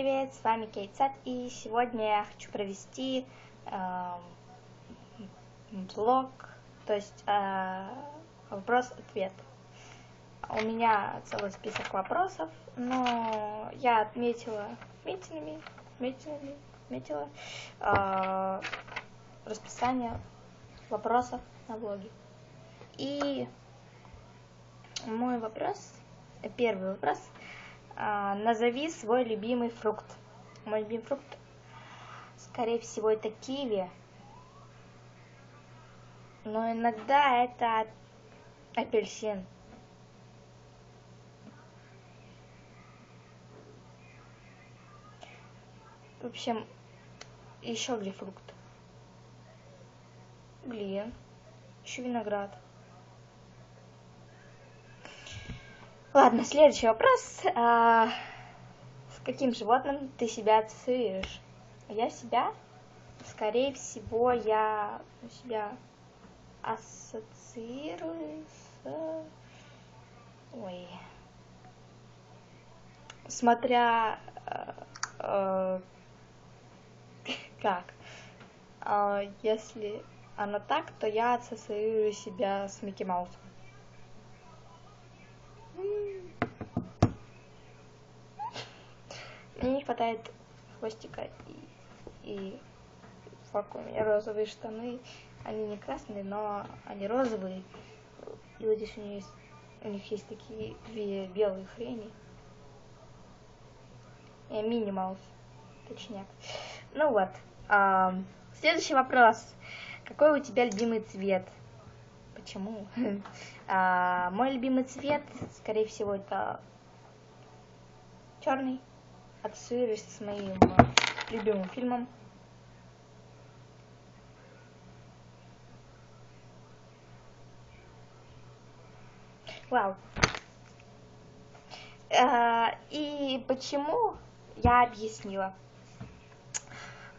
привет, с вами Кейтсат, и сегодня я хочу провести э, блог, то есть э, вопрос-ответ. У меня целый список вопросов, но я отметила отметинами, отметинами, отметила э, расписание вопросов на блоге. И мой вопрос, первый вопрос – назови свой любимый фрукт. Мой любимый фрукт, скорее всего, это киви. Но иногда это апельсин. В общем, еще грейпфрукт. Блин, еще виноград. Ладно, следующий вопрос. А, с каким животным ты себя ассоциируешь? Я себя, скорее всего, я себя ассоциирую с... Ой. Смотря... Э, э, как? Э, если оно так, то я ассоциирую себя с Микки Маусом. Мне не хватает хвостика и, и фак у меня розовые штаны. Они не красные, но они розовые. И вот здесь у них есть, у них есть такие две белые хрени. Я мини маус, точняк. Ну вот. А, следующий вопрос. Какой у тебя любимый цвет? Почему? А, мой любимый цвет, скорее всего, это черный ассоциируюсь с моим э, любимым фильмом. Вау. Э, и почему, я объяснила.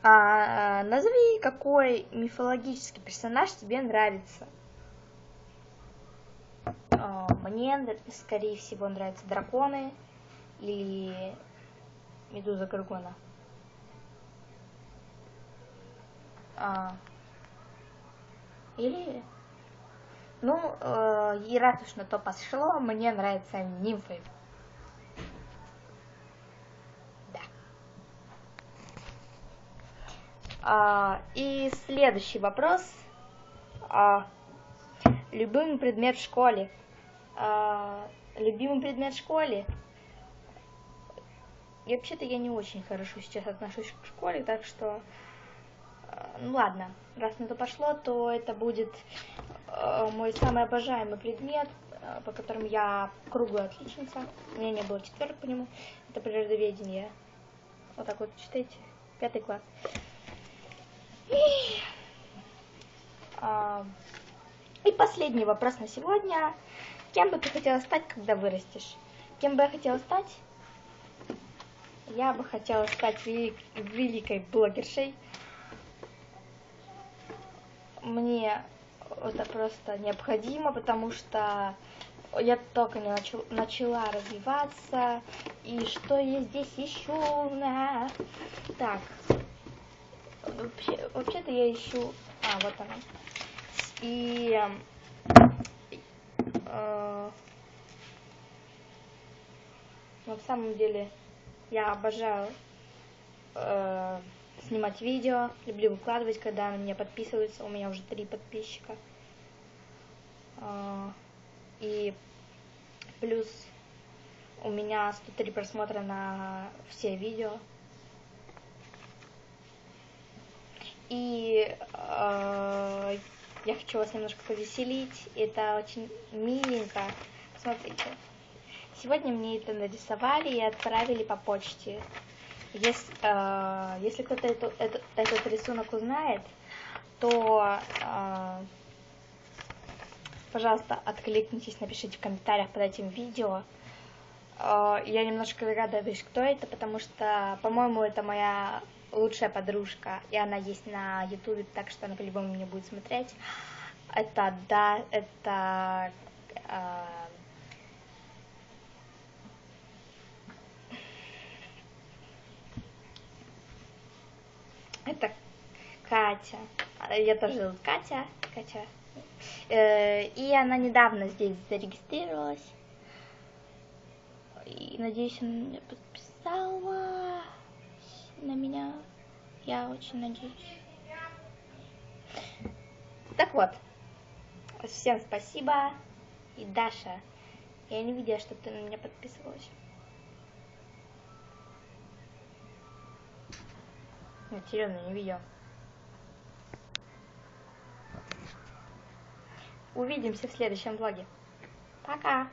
А, назови, какой мифологический персонаж тебе нравится. А, мне, скорее всего, нравятся драконы или Медуза Гаргона. А, или... Ну, э, и раз уж на то пошло, мне нравятся нимфы. Да. А, и следующий вопрос. А, любимый предмет в школе. А, любимый предмет в школе и вообще-то я не очень хорошо сейчас отношусь к школе, так что, э, ну ладно, раз на то пошло, то это будет э, мой самый обожаемый предмет, э, по которому я круглая отличница. У меня не было четверок по нему. Это природоведение. Вот так вот, читайте. Пятый класс. И, а, и последний вопрос на сегодня. Кем бы ты хотела стать, когда вырастешь? Кем бы я хотела стать? Я бы хотела стать велик, великой блогершей. Мне это просто необходимо, потому что я только не начал, начала развиваться. И что я здесь ищу? На... Так. Вообще, вообще-то я ищу... А, вот она. И... Э, на самом деле я обожаю э, снимать видео, люблю выкладывать, когда на меня подписываются. У меня уже три подписчика. Э, и плюс у меня 103 просмотра на все видео. И э, я хочу вас немножко повеселить. Это очень миленько. Смотрите. Сегодня мне это нарисовали и отправили по почте. Если, э, если кто-то это, это, этот рисунок узнает, то, э, пожалуйста, откликнитесь, напишите в комментариях под этим видео. Э, я немножко догадываюсь, кто это, потому что, по-моему, это моя лучшая подружка, и она есть на ютубе, так что она по-любому меня будет смотреть. Это, да, это... Э, Катя. А, Я тоже зовут Катя. Катя. Э, И она недавно здесь зарегистрировалась. И надеюсь, она меня подписала на меня. Я очень надеюсь. Так вот, всем спасибо. И Даша, я не видела, что ты на меня подписывалась. Серьезно, не видела. Увидимся в следующем влоге. Пока!